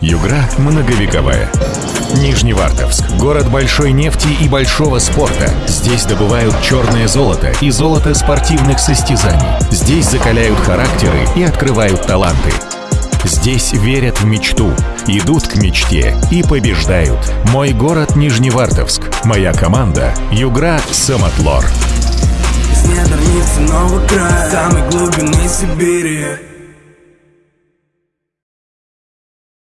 Югра многовековая. Нижневартовск – город большой нефти и большого спорта. Здесь добывают черное золото и золото спортивных состязаний. Здесь закаляют характеры и открывают таланты. Здесь верят в мечту, идут к мечте и побеждают. Мой город Нижневартовск. Моя команда – Югра Самотлор. Из недр Ницценого края, самой глубины Сибири